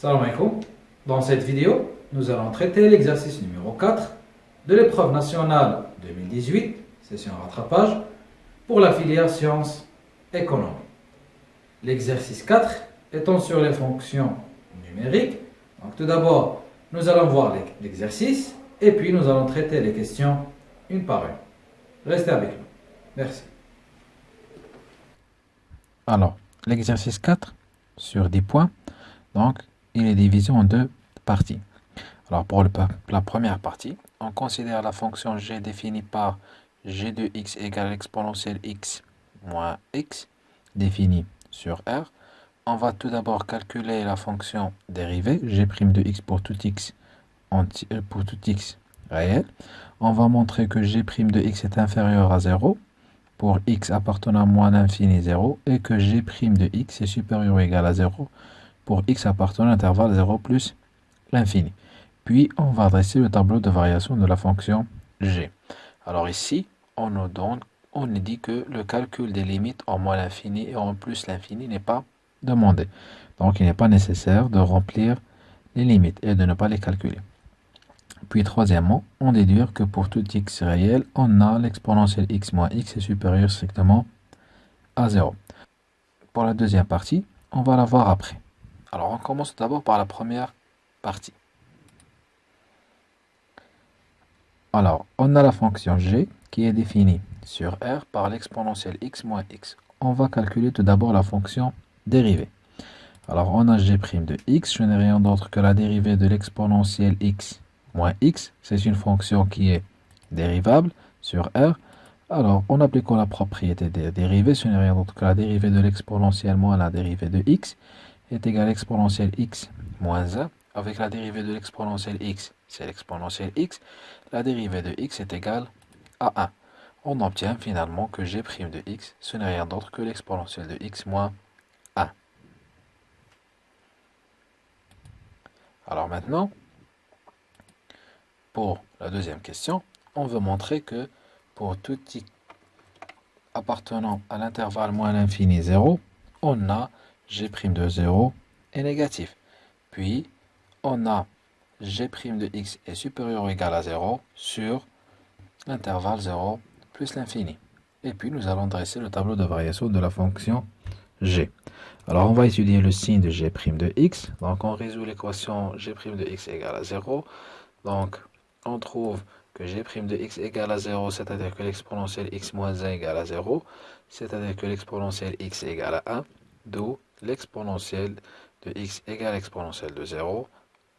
Salam alaikum. Dans cette vidéo, nous allons traiter l'exercice numéro 4 de l'épreuve nationale 2018, session rattrapage, pour la filière sciences économie. L'exercice 4 étant sur les fonctions numériques. Donc tout d'abord, nous allons voir l'exercice et puis nous allons traiter les questions une par une. Restez avec nous. Merci. Alors, l'exercice 4 sur 10 points, donc il est divisé en deux parties. Alors pour la première partie, on considère la fonction g définie par g de x égale l'exponentielle x moins x définie sur R. On va tout d'abord calculer la fonction dérivée, g' de x pour tout x, euh, pour tout x réel. On va montrer que g' de x est inférieur à 0 pour x appartenant à moins l'infini 0 et que g' de x est supérieur ou égal à 0 pour x appartenant à l'intervalle 0 plus l'infini. Puis, on va adresser le tableau de variation de la fonction g. Alors ici, on nous donne, on nous dit que le calcul des limites en moins l'infini et en plus l'infini n'est pas demandé. Donc, il n'est pas nécessaire de remplir les limites et de ne pas les calculer. Puis, troisièmement, on déduit que pour tout x réel, on a l'exponentielle x moins x est supérieur strictement à 0. Pour la deuxième partie, on va la voir après. Alors, on commence d'abord par la première partie. Alors, on a la fonction g qui est définie sur R par l'exponentielle x moins x. On va calculer tout d'abord la fonction dérivée. Alors, on a g' de x, je n'ai rien d'autre que la dérivée de l'exponentielle x moins x. C'est une fonction qui est dérivable sur R. Alors, en appliquant la propriété des dérivées, ce n'est rien d'autre que la dérivée de l'exponentielle moins la dérivée de x est égal à l'exponentielle x moins 1 avec la dérivée de l'exponentielle x, c'est l'exponentielle x. La dérivée de x est égale à 1. On obtient finalement que g' de x, ce n'est rien d'autre que l'exponentielle de x moins 1. Alors maintenant, pour la deuxième question, on veut montrer que pour tout x appartenant à l'intervalle moins l'infini 0, on a g' de 0 est négatif. Puis, on a g' de x est supérieur ou égal à 0 sur l'intervalle 0 plus l'infini. Et puis, nous allons dresser le tableau de variation de la fonction g. Alors, on va étudier le signe de g' de x. Donc, on résout l'équation g' de x égale à 0. Donc, on trouve que g' de x égale à 0, c'est-à-dire que l'exponentielle x moins 1 égale à 0, c'est-à-dire que l'exponentielle x égale à 1, d'où l'exponentielle de x égale l'exponentielle de 0,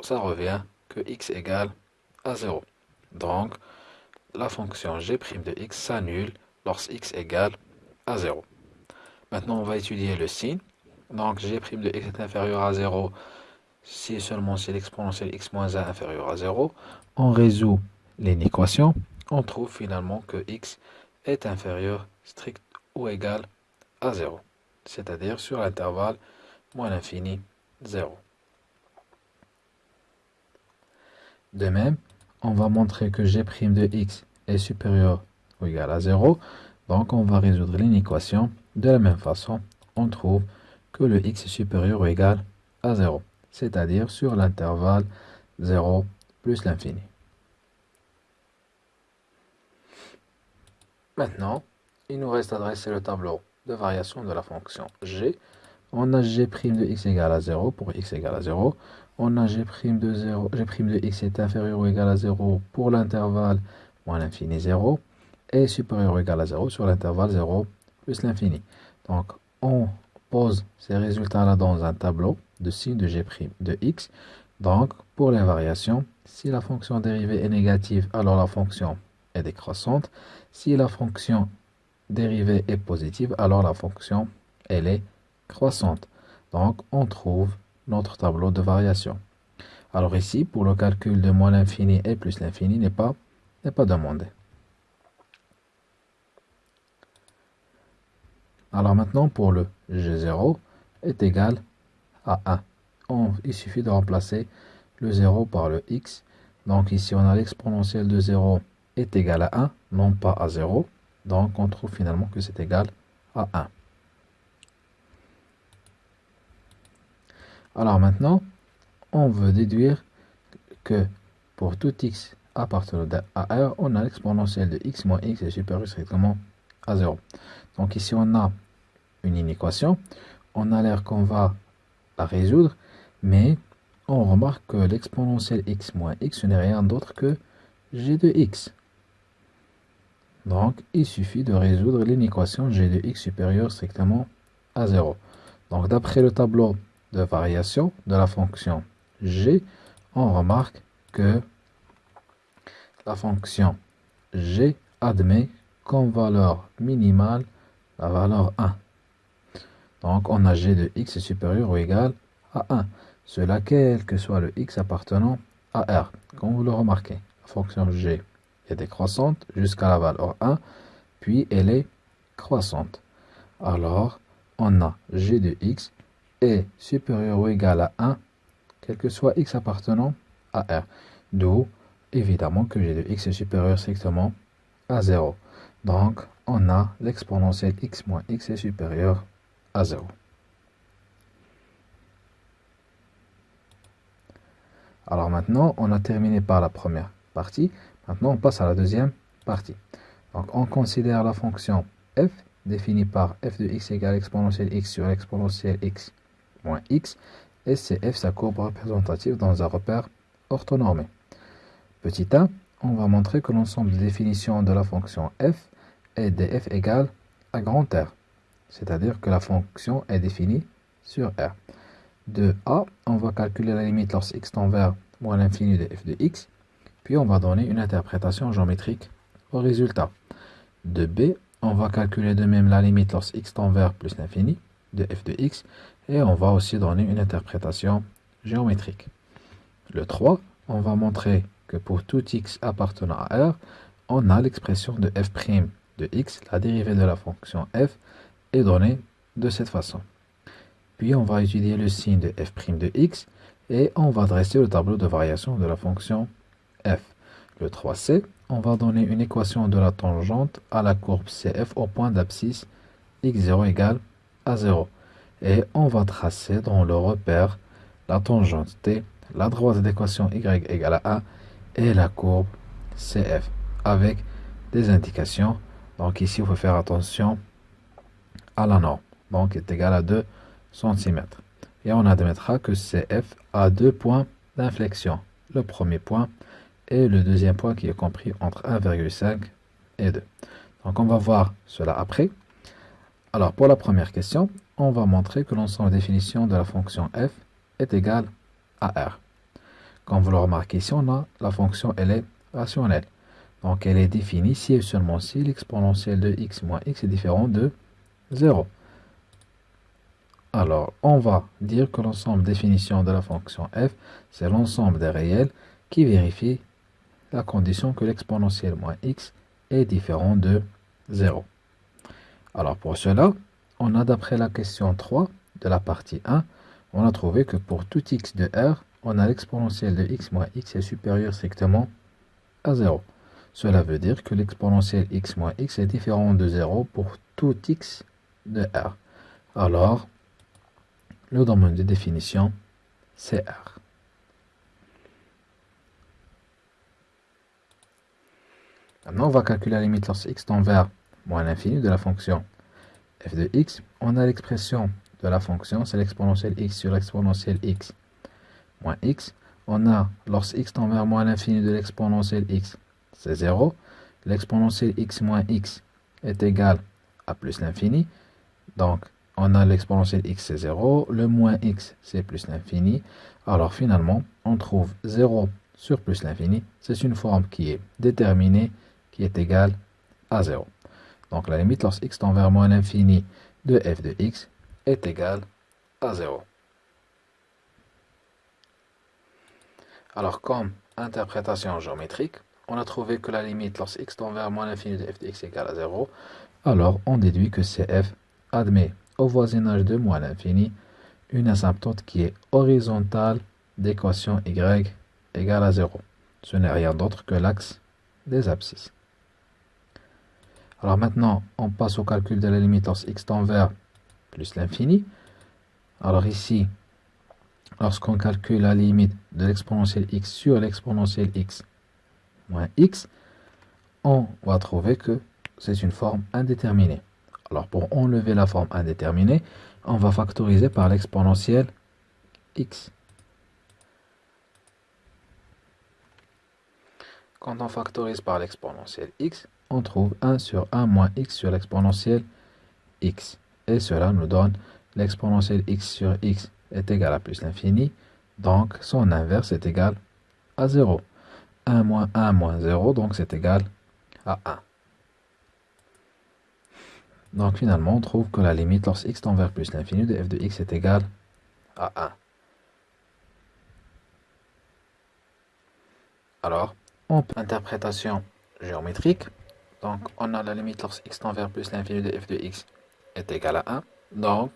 ça revient que x égale à 0. Donc, la fonction g' de x s'annule lorsque x égale à 0. Maintenant, on va étudier le signe. Donc, g' de x est inférieur à 0 si seulement si l'exponentielle x moins 1 inférieur à 0. On résout l'équation. On trouve finalement que x est inférieur strict ou égal à 0 c'est-à-dire sur l'intervalle moins l'infini 0. De même, on va montrer que g' de x est supérieur ou égal à 0. Donc, on va résoudre l'inéquation. De la même façon, on trouve que le x est supérieur ou égal à 0, c'est-à-dire sur l'intervalle 0 plus l'infini. Maintenant, il nous reste à dresser le tableau de variation de la fonction g. On a g' de x égale à 0 pour x égale à 0. On a g' de 0, g' de x est inférieur ou égal à 0 pour l'intervalle moins l'infini 0 et supérieur ou égal à 0 sur l'intervalle 0 plus l'infini. Donc, on pose ces résultats-là dans un tableau de signe de g' de x. Donc, pour les variations, si la fonction dérivée est négative, alors la fonction est décroissante. Si la fonction dérivée est positive, alors la fonction, elle est croissante. Donc, on trouve notre tableau de variation. Alors ici, pour le calcul de moins l'infini et plus l'infini n'est pas, demandé. Alors maintenant, pour le G0 est égal à 1. On, il suffit de remplacer le 0 par le x. Donc ici, on a l'exponentielle de 0 est égal à 1, non pas à 0. Donc, on trouve finalement que c'est égal à 1. Alors maintenant, on veut déduire que pour tout x appartenant à R, on a l'exponentielle de x moins x est supérieur strictement à 0. Donc ici, on a une inéquation. On a l'air qu'on va la résoudre, mais on remarque que l'exponentielle x moins x, n'est rien d'autre que g de x. Donc, il suffit de résoudre l'inéquation g de x supérieur strictement à 0. Donc, d'après le tableau de variation de la fonction g, on remarque que la fonction g admet comme valeur minimale la valeur 1. Donc, on a g de x supérieur ou égal à 1. Cela quel que soit le x appartenant à R. Comme vous le remarquez, la fonction g est décroissante jusqu'à la valeur 1, puis elle est croissante. Alors, on a g de x est supérieur ou égal à 1, quel que soit x appartenant à R. D'où, évidemment, que g de x est supérieur strictement à 0. Donc, on a l'exponentielle x moins x est supérieur à 0. Alors maintenant, on a terminé par la première partie. Maintenant, on passe à la deuxième partie. Donc, on considère la fonction f définie par f de x égale exponentielle x sur exponentielle x moins x. Et c'est f sa courbe représentative dans un repère orthonormé. Petit a, on va montrer que l'ensemble des définitions de la fonction f est df égale à grand R. C'est-à-dire que la fonction est définie sur R de A, on va calculer la limite lorsque x tend vers moins l'infini de f de x, puis on va donner une interprétation géométrique au résultat. De B, on va calculer de même la limite lorsque x tend vers plus l'infini de f de x, et on va aussi donner une interprétation géométrique. Le 3, on va montrer que pour tout x appartenant à R, on a l'expression de f' de x, la dérivée de la fonction f, est donnée de cette façon. Puis on va étudier le signe de f' de x et on va dresser le tableau de variation de la fonction f. Le 3c, on va donner une équation de la tangente à la courbe CF au point d'abscisse x0 égale à 0. Et on va tracer dans le repère la tangente t, la droite d'équation y égale à 1 et la courbe CF avec des indications. Donc ici, il faut faire attention à la norme. Donc, est égal à 2 cm. Et on admettra que CF a deux points d'inflexion. Le premier point et le deuxième point qui est compris entre 1,5 et 2. Donc on va voir cela après. Alors pour la première question, on va montrer que l'ensemble définition de la fonction f est égal à r. Comme vous le remarquez ici, on a la fonction elle est rationnelle. Donc elle est définie si et seulement si l'exponentielle de x moins x est différent de 0. Alors, on va dire que l'ensemble définition de la fonction f, c'est l'ensemble des réels qui vérifie la condition que l'exponentielle moins x est différent de 0. Alors, pour cela, on a d'après la question 3 de la partie 1, on a trouvé que pour tout x de R, on a l'exponentielle de x moins x est supérieur strictement à 0. Cela veut dire que l'exponentielle x moins x est différent de 0 pour tout x de R. Alors, le domaine de définition, c'est R. Maintenant, on va calculer la limite lorsque x tend vers moins l'infini de la fonction f de x. On a l'expression de la fonction, c'est l'exponentielle x sur l'exponentielle x moins x. On a, lorsque x tend vers moins l'infini de l'exponentielle x, c'est 0. L'exponentielle x moins x est égal à plus l'infini. Donc, on a l'exponentielle x c'est 0, le moins x c'est plus l'infini. Alors finalement, on trouve 0 sur plus l'infini. C'est une forme qui est déterminée, est égale à 0. Donc la limite lorsque x tend vers moins l'infini de f de x est égale à 0. Alors comme interprétation géométrique, on a trouvé que la limite lorsque x tend vers moins l'infini de f de x est égale à 0. Alors on déduit que cf admet au voisinage de moins l'infini une asymptote qui est horizontale d'équation y égale à 0. Ce n'est rien d'autre que l'axe des abscisses. Alors maintenant, on passe au calcul de la limite lorsque x tend vers plus l'infini. Alors ici, lorsqu'on calcule la limite de l'exponentielle x sur l'exponentielle x moins x, on va trouver que c'est une forme indéterminée. Alors pour enlever la forme indéterminée, on va factoriser par l'exponentielle x. Quand on factorise par l'exponentielle x, on trouve 1 sur 1 moins x sur l'exponentielle x. Et cela nous donne l'exponentielle x sur x est égal à plus l'infini. Donc son inverse est égal à 0. 1 moins 1 moins 0, donc c'est égal à 1. Donc finalement, on trouve que la limite lorsque x tend vers plus l'infini de f de x est égal à 1. Alors, on peut interprétation géométrique. Donc, on a la limite lorsque x tend vers plus l'infini de f de x est égal à 1. Donc,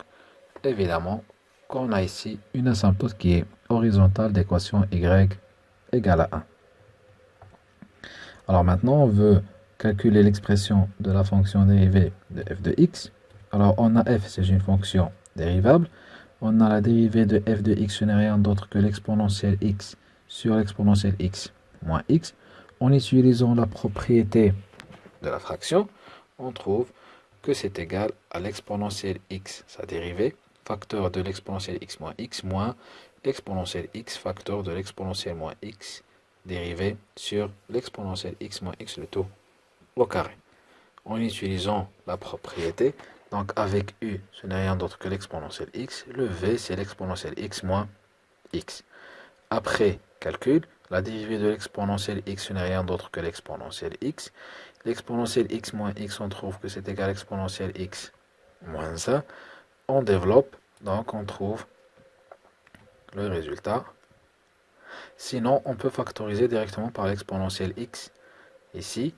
évidemment, qu'on a ici une asymptote qui est horizontale d'équation y égale à 1. Alors maintenant, on veut calculer l'expression de la fonction dérivée de f de x. Alors, on a f, c'est une fonction dérivable. On a la dérivée de f de x, ce n'est rien d'autre que l'exponentielle x sur l'exponentielle x moins x. En utilisant la propriété de la fraction, on trouve que c'est égal à l'exponentielle x, sa dérivée, facteur de l'exponentielle x moins x moins l'exponentielle x, facteur de l'exponentielle moins x, dérivée sur l'exponentielle x moins x, le tout au carré. En utilisant la propriété, donc avec u, ce n'est rien d'autre que l'exponentielle x, le v, c'est l'exponentielle x moins x. Après calcul, la dérivée de l'exponentielle x, n'est rien d'autre que l'exponentielle x. L'exponentielle x moins x, on trouve que c'est égal à l'exponentielle x moins 1. On développe, donc on trouve le résultat. Sinon, on peut factoriser directement par l'exponentielle x ici.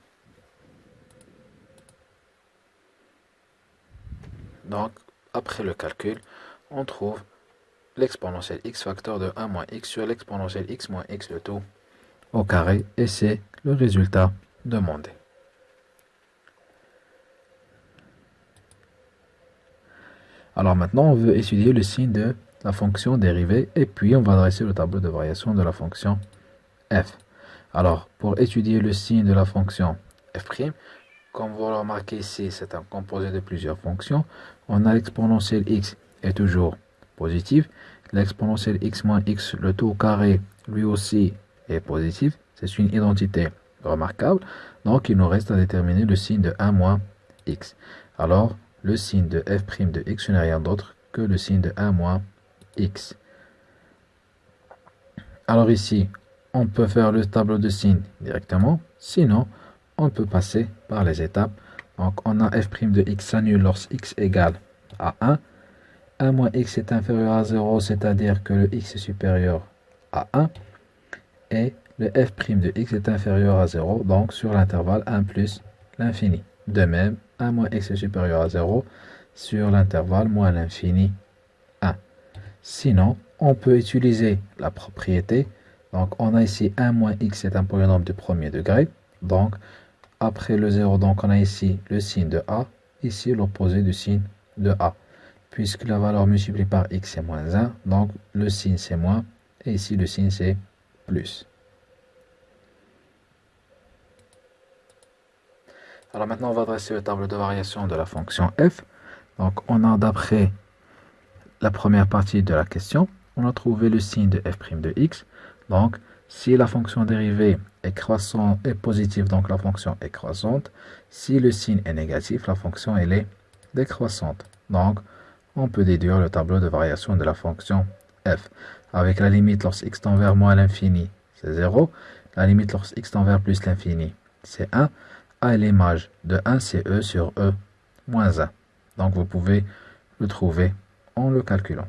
Donc, après le calcul, on trouve l'exponentielle x facteur de 1 moins x sur l'exponentielle x moins x le tout au carré. Et c'est le résultat demandé. Alors maintenant, on veut étudier le signe de la fonction dérivée et puis on va dresser le tableau de variation de la fonction f. Alors, pour étudier le signe de la fonction f', comme vous le remarquez ici, c'est un composé de plusieurs fonctions. On a l'exponentielle x est toujours positive. L'exponentielle x moins x, le tout carré, lui aussi est positif. C'est une identité remarquable. Donc, il nous reste à déterminer le signe de 1 moins x. Alors, le signe de f' de x n'est rien d'autre que le signe de 1 moins x. Alors ici, on peut faire le tableau de signes directement. Sinon, on peut passer par les étapes. Donc, on a f' de x s'annule lorsque x égale à 1. 1 moins x est inférieur à 0, c'est-à-dire que le x est supérieur à 1. Et le f' de x est inférieur à 0, donc sur l'intervalle 1 plus l'infini. De même, 1 moins x est supérieur à 0 sur l'intervalle moins l'infini 1. Sinon, on peut utiliser la propriété. Donc, on a ici 1 moins x est un polynôme de premier degré. Donc, après le 0, donc on a ici le signe de A, ici l'opposé du signe de A. Puisque la valeur multipliée par x est moins 1, donc le signe c'est moins, et ici le signe c'est plus. Alors maintenant, on va dresser le tableau de variation de la fonction f. Donc on a d'après la première partie de la question, on a trouvé le signe de f' de x. Donc si la fonction dérivée est croissante et positive, donc la fonction est croissante. Si le signe est négatif, la fonction elle est décroissante. Donc, on peut déduire le tableau de variation de la fonction f. Avec la limite lorsque x tend vers moins l'infini, c'est 0. La limite lorsque x tend vers plus l'infini, c'est 1. A l'image de 1, c'est e sur e moins 1. Donc, vous pouvez le trouver en le calculant.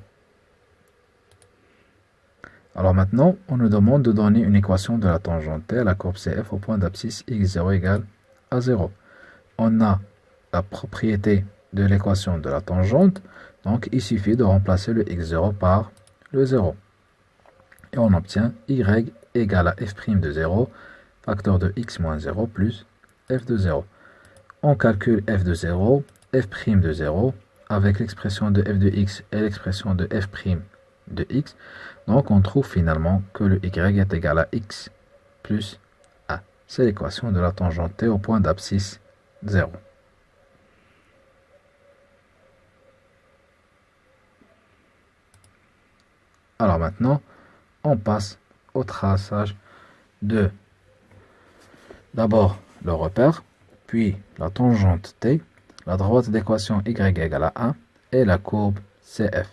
Alors maintenant, on nous demande de donner une équation de la tangente à la courbe CF au point d'abscisse x0 égale à 0. On a la propriété de l'équation de la tangente, donc il suffit de remplacer le x0 par le 0. Et on obtient y égale à f' de 0, facteur de x moins 0 plus f de 0. On calcule f de 0, f' de 0, avec l'expression de f de x et l'expression de f' de x. Donc on trouve finalement que le y est égal à x plus a. C'est l'équation de la tangente t au point d'abscisse 0. Alors maintenant, on passe au traçage de d'abord le repère, puis la tangente t, la droite d'équation y égale à 1 et la courbe CF.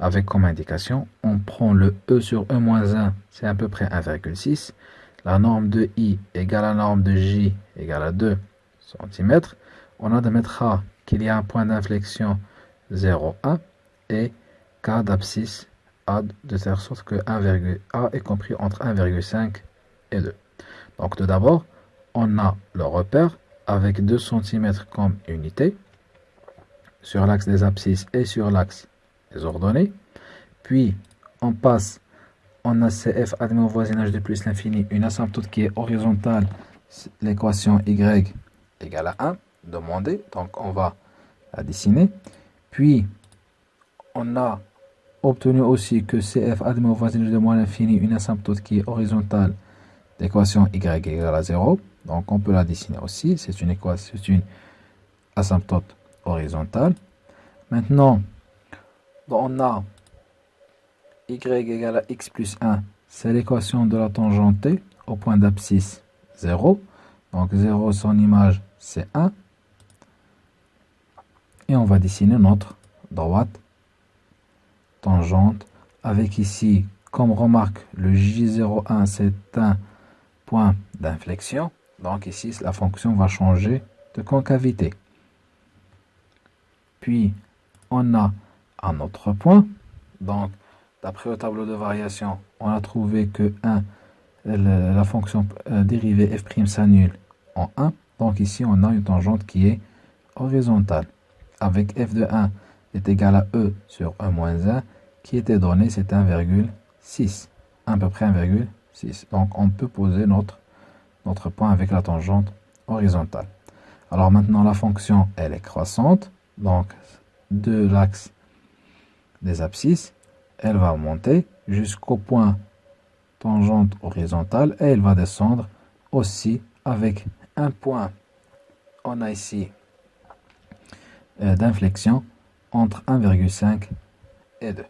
Avec comme indication, on prend le E sur E moins 1, c'est à peu près 1,6. La norme de I égale à la norme de J égale à 2 cm. On admettra qu'il y a un point d'inflexion 0,1 et K d'abscisse A de telle sorte que 1, A est compris entre 1,5 et 2. Donc tout d'abord, on a le repère avec 2 cm comme unité sur l'axe des abscisses et sur l'axe des ordonnées. Puis, on passe, on a CF admis au voisinage de plus l'infini, une asymptote qui est horizontale, l'équation Y égale à 1, demandée. Donc, on va la dessiner. Puis, on a obtenu aussi que CF admet au voisinage de moins l'infini, une asymptote qui est horizontale, l'équation Y égale à 0. Donc, on peut la dessiner aussi. C'est une une asymptote horizontale. Maintenant, on a y égale à x plus 1. C'est l'équation de la tangente au point d'abscisse 0. Donc 0, son image, c'est 1. Et on va dessiner notre droite tangente avec ici, comme remarque, le J01, c'est un point d'inflexion. Donc ici, la fonction va changer de concavité. Puis, on a un autre point. Donc, d'après le tableau de variation, on a trouvé que 1, la fonction euh, dérivée f' s'annule en 1. Donc ici, on a une tangente qui est horizontale. Avec f de 1 est égal à e sur 1 moins 1, qui était donné, c'est 1,6. À peu près 1,6. Donc on peut poser notre, notre point avec la tangente horizontale. Alors maintenant, la fonction, elle est croissante. Donc de l'axe des abscisses, elle va monter jusqu'au point tangente horizontale et elle va descendre aussi avec un point. On a ici euh, d'inflexion entre 1,5 et 2.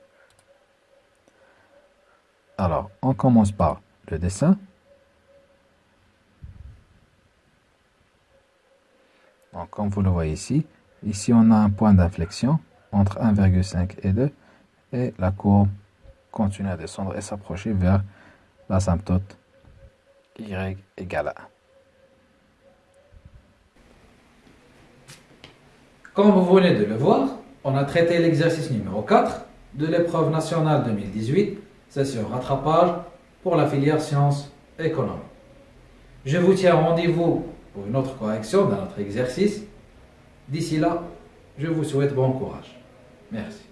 Alors, on commence par le dessin. Donc, comme vous le voyez ici, Ici, on a un point d'inflexion entre 1,5 et 2 et la courbe continue à descendre et s'approcher vers l'asymptote y égale à 1. Comme vous venez de le voir, on a traité l'exercice numéro 4 de l'épreuve nationale 2018, session rattrapage pour la filière sciences économiques. Je vous tiens rendez-vous pour une autre correction dans notre exercice D'ici là, je vous souhaite bon courage. Merci.